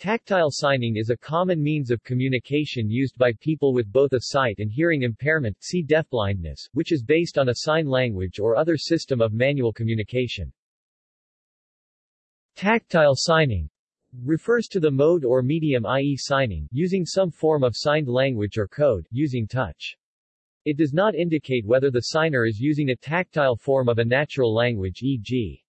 Tactile signing is a common means of communication used by people with both a sight and hearing impairment see deafblindness, which is based on a sign language or other system of manual communication. Tactile signing refers to the mode or medium i.e. signing, using some form of signed language or code, using touch. It does not indicate whether the signer is using a tactile form of a natural language e.g.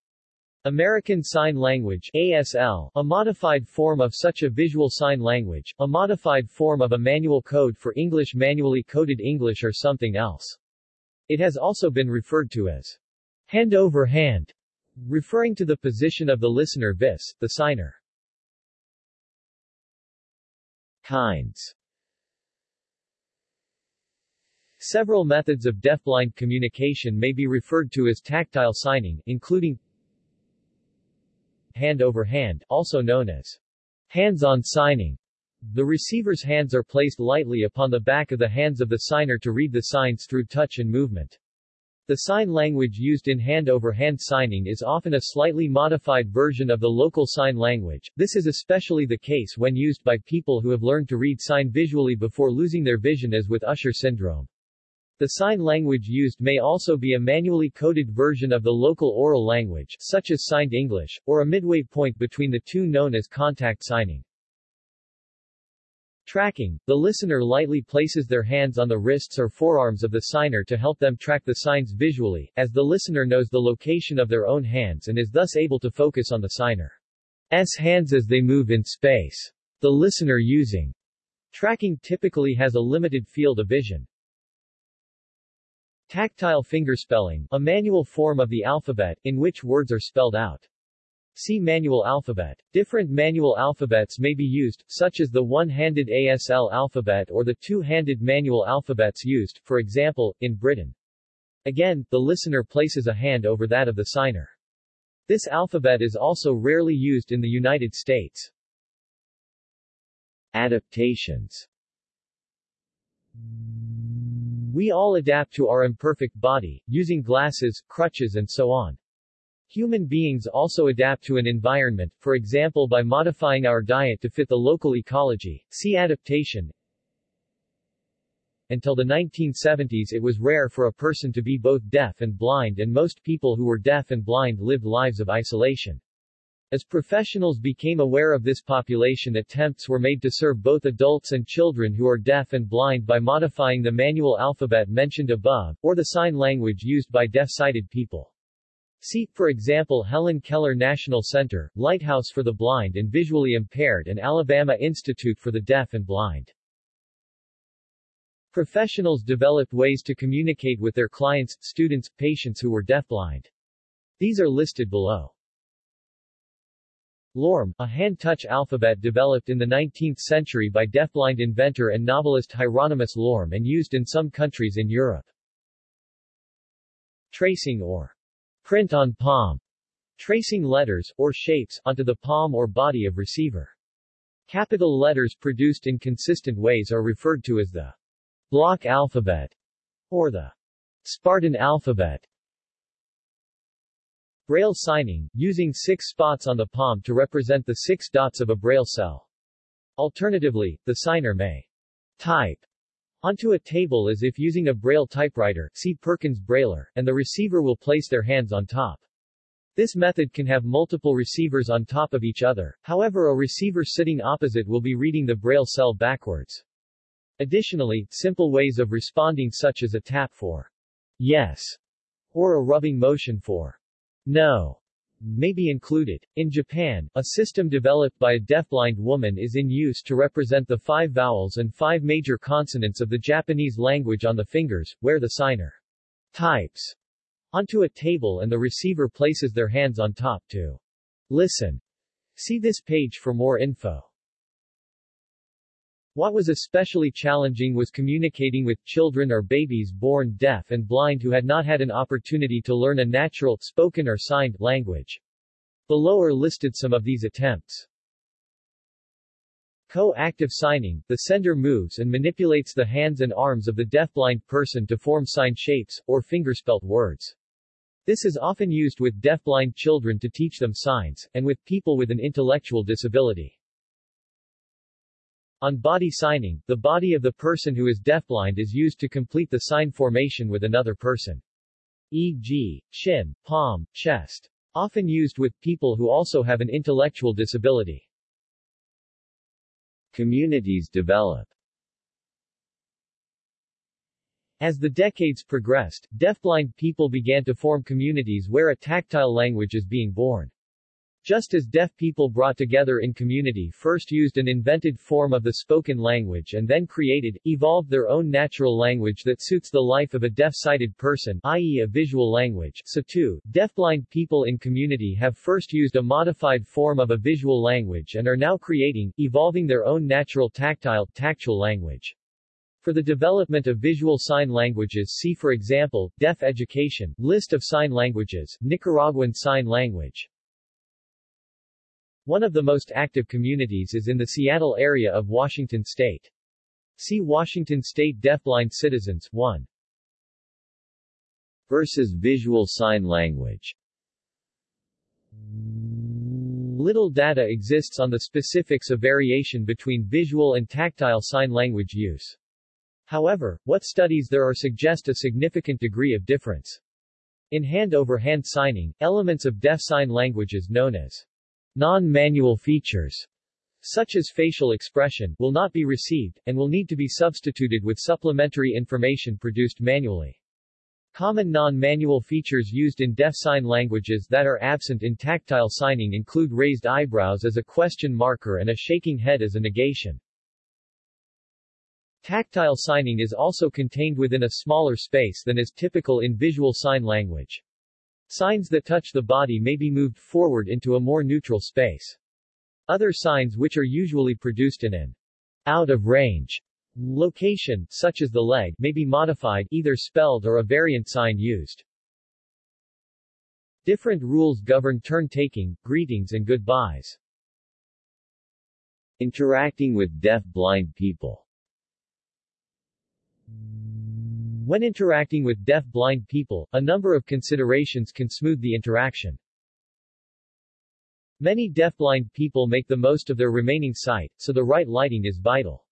American Sign Language ASL, a modified form of such a visual sign language, a modified form of a manual code for English manually coded English or something else. It has also been referred to as hand over hand, referring to the position of the listener vis, the signer. Kinds Several methods of deafblind communication may be referred to as tactile signing, including hand over hand, also known as hands-on signing. The receiver's hands are placed lightly upon the back of the hands of the signer to read the signs through touch and movement. The sign language used in hand-over-hand -hand signing is often a slightly modified version of the local sign language. This is especially the case when used by people who have learned to read sign visually before losing their vision as with Usher syndrome. The sign language used may also be a manually coded version of the local oral language, such as signed English, or a midway point between the two known as contact signing. Tracking. The listener lightly places their hands on the wrists or forearms of the signer to help them track the signs visually, as the listener knows the location of their own hands and is thus able to focus on the signer's hands as they move in space. The listener using tracking typically has a limited field of vision. Tactile fingerspelling, a manual form of the alphabet, in which words are spelled out. See manual alphabet. Different manual alphabets may be used, such as the one-handed ASL alphabet or the two-handed manual alphabets used, for example, in Britain. Again, the listener places a hand over that of the signer. This alphabet is also rarely used in the United States. Adaptations we all adapt to our imperfect body, using glasses, crutches and so on. Human beings also adapt to an environment, for example by modifying our diet to fit the local ecology. See adaptation. Until the 1970s it was rare for a person to be both deaf and blind and most people who were deaf and blind lived lives of isolation. As professionals became aware of this population attempts were made to serve both adults and children who are deaf and blind by modifying the manual alphabet mentioned above, or the sign language used by deaf-sighted people. See, for example Helen Keller National Center, Lighthouse for the Blind and Visually Impaired and Alabama Institute for the Deaf and Blind. Professionals developed ways to communicate with their clients, students, patients who were deafblind. These are listed below. Lorm, a hand-touch alphabet developed in the 19th century by deafblind inventor and novelist Hieronymus Lorm and used in some countries in Europe. Tracing or print on palm. Tracing letters, or shapes, onto the palm or body of receiver. Capital letters produced in consistent ways are referred to as the block alphabet, or the Spartan alphabet. Braille signing, using six spots on the palm to represent the six dots of a Braille cell. Alternatively, the signer may type onto a table as if using a Braille typewriter see Perkins Brailler, and the receiver will place their hands on top. This method can have multiple receivers on top of each other, however a receiver sitting opposite will be reading the Braille cell backwards. Additionally, simple ways of responding such as a tap for yes or a rubbing motion for no may be included. In Japan, a system developed by a deafblind woman is in use to represent the five vowels and five major consonants of the Japanese language on the fingers, where the signer types onto a table and the receiver places their hands on top to listen. See this page for more info. What was especially challenging was communicating with children or babies born deaf and blind who had not had an opportunity to learn a natural, spoken or signed, language. Below are listed some of these attempts. Co-active signing, the sender moves and manipulates the hands and arms of the deafblind person to form sign shapes, or fingerspelt words. This is often used with deafblind children to teach them signs, and with people with an intellectual disability. On body signing, the body of the person who is deafblind is used to complete the sign formation with another person. E.g., chin, palm, chest. Often used with people who also have an intellectual disability. Communities develop As the decades progressed, deafblind people began to form communities where a tactile language is being born. Just as deaf people brought together in community first used an invented form of the spoken language and then created, evolved their own natural language that suits the life of a deaf-sighted person i.e. a visual language, so too, deafblind people in community have first used a modified form of a visual language and are now creating, evolving their own natural tactile, tactual language. For the development of visual sign languages see for example, Deaf Education, List of Sign Languages, Nicaraguan Sign Language. One of the most active communities is in the Seattle area of Washington State. See Washington State Deafblind Citizens 1. Versus Visual Sign Language Little data exists on the specifics of variation between visual and tactile sign language use. However, what studies there are suggest a significant degree of difference. In hand-over-hand -hand signing, elements of deaf sign languages known as non-manual features, such as facial expression, will not be received, and will need to be substituted with supplementary information produced manually. Common non-manual features used in deaf sign languages that are absent in tactile signing include raised eyebrows as a question marker and a shaking head as a negation. Tactile signing is also contained within a smaller space than is typical in visual sign language. Signs that touch the body may be moved forward into a more neutral space. Other signs which are usually produced in an out-of-range location, such as the leg, may be modified, either spelled or a variant sign used. Different rules govern turn-taking, greetings and goodbyes. Interacting with deaf-blind people when interacting with deaf-blind people, a number of considerations can smooth the interaction. Many deaf-blind people make the most of their remaining sight, so the right lighting is vital.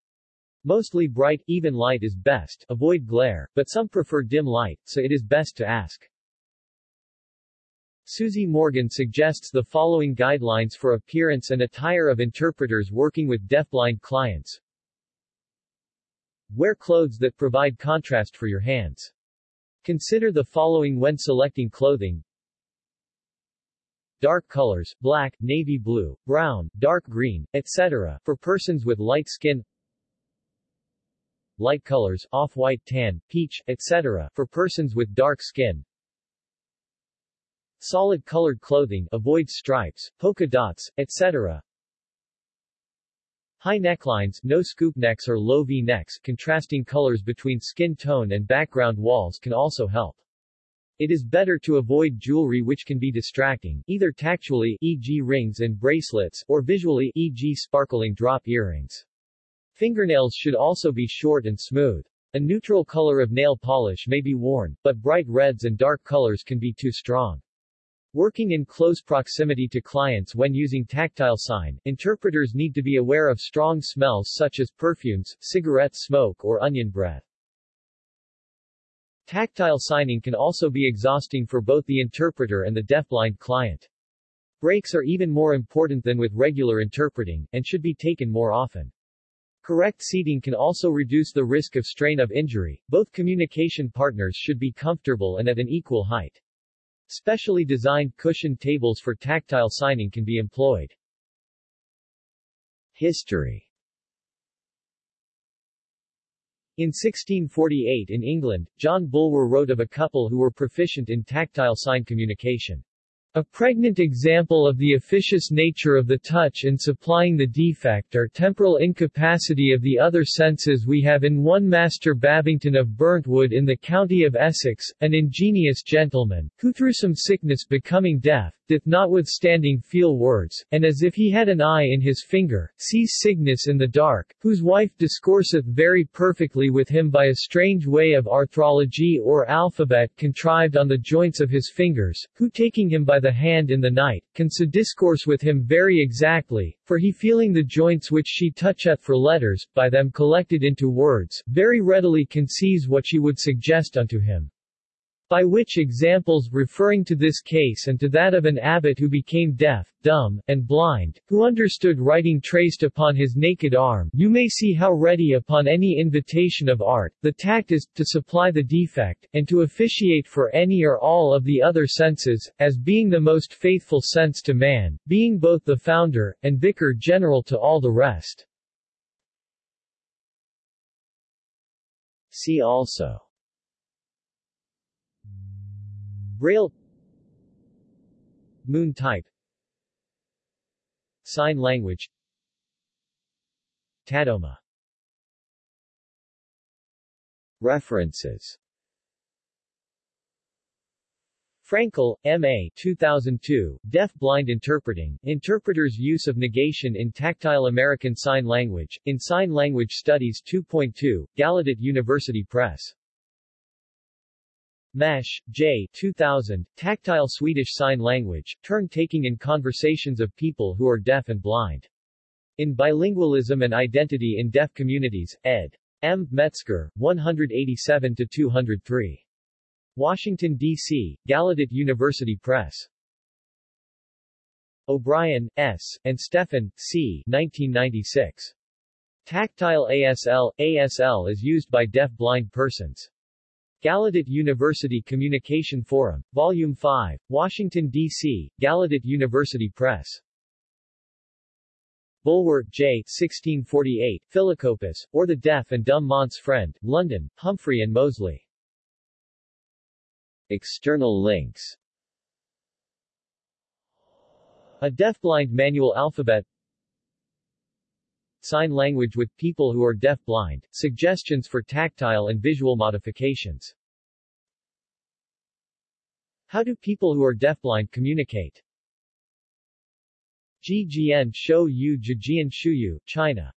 Mostly bright, even light is best, avoid glare, but some prefer dim light, so it is best to ask. Susie Morgan suggests the following guidelines for appearance and attire of interpreters working with deafblind clients. Wear clothes that provide contrast for your hands. Consider the following when selecting clothing. Dark colors, black, navy blue, brown, dark green, etc., for persons with light skin. Light colors, off-white tan, peach, etc., for persons with dark skin. Solid colored clothing, avoid stripes, polka dots, etc., High necklines, no scoop necks or low V-necks, contrasting colors between skin tone and background walls can also help. It is better to avoid jewelry which can be distracting, either tactually e.g. rings and bracelets, or visually e.g. sparkling drop earrings. Fingernails should also be short and smooth. A neutral color of nail polish may be worn, but bright reds and dark colors can be too strong. Working in close proximity to clients when using tactile sign, interpreters need to be aware of strong smells such as perfumes, cigarette smoke or onion breath. Tactile signing can also be exhausting for both the interpreter and the deafblind client. Breaks are even more important than with regular interpreting, and should be taken more often. Correct seating can also reduce the risk of strain of injury. Both communication partners should be comfortable and at an equal height. Specially designed cushion tables for tactile signing can be employed. History In 1648 in England, John Bulwer wrote of a couple who were proficient in tactile sign communication. A pregnant example of the officious nature of the touch in supplying the defect or temporal incapacity of the other senses. We have in one Master Babington of Burntwood in the county of Essex, an ingenious gentleman, who through some sickness becoming deaf, doth notwithstanding feel words, and as if he had an eye in his finger, sees Cygnus in the dark, whose wife discourseth very perfectly with him by a strange way of arthrology or alphabet contrived on the joints of his fingers, who taking him by by the hand in the night, can so discourse with him very exactly, for he feeling the joints which she toucheth for letters, by them collected into words, very readily conceives what she would suggest unto him. By which examples referring to this case and to that of an abbot who became deaf, dumb, and blind, who understood writing traced upon his naked arm, you may see how ready upon any invitation of art, the tact is, to supply the defect, and to officiate for any or all of the other senses, as being the most faithful sense to man, being both the founder, and vicar general to all the rest. See also Braille Moon type Sign language Tadoma References Frankel, M.A. 2002, Deaf-Blind Interpreting, Interpreter's Use of Negation in Tactile American Sign Language, in Sign Language Studies 2.2, Gallaudet University Press. Mesch, J. 2000, Tactile Swedish Sign Language, Turn-Taking in Conversations of People Who Are Deaf and Blind. In Bilingualism and Identity in Deaf Communities, ed. M. Metzger, 187-203. Washington, D.C., Gallaudet University Press. O'Brien, S., and Stephan, C. 1996. Tactile ASL, ASL is used by deaf-blind persons. Gallaudet University Communication Forum. Volume 5. Washington, D.C., Gallaudet University Press. Bulwer, J. 1648, Philocophus, or the Deaf and Dumb Mont's Friend, London, Humphrey and Moseley. External links A deaf-blind manual alphabet Sign language with people who are deaf-blind, suggestions for tactile and visual modifications. How do people who are deafblind communicate? Jijian Shou Yu Jijian Shuyu, China